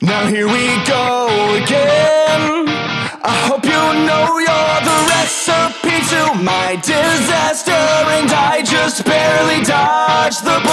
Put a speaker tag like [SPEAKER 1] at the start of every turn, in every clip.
[SPEAKER 1] Now here we go again. I hope you know you're the recipe to my disaster, and I just barely dodged the.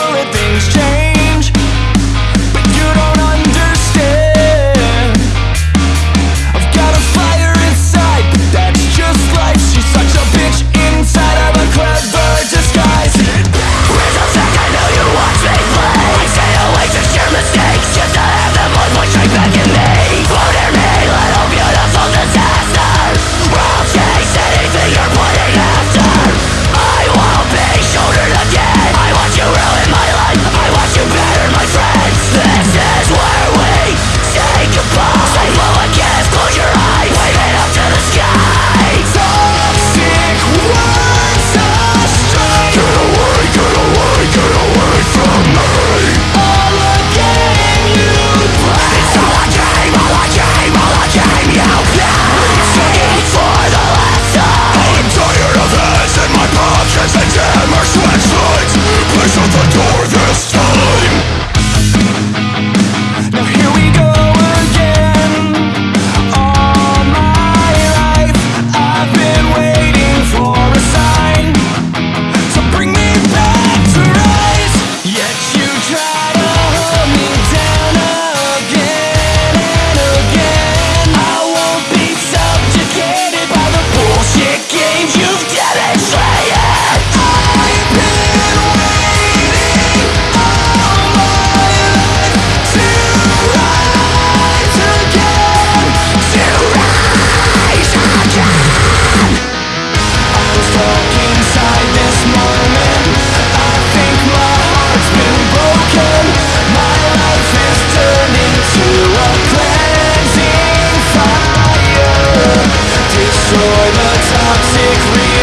[SPEAKER 1] toxic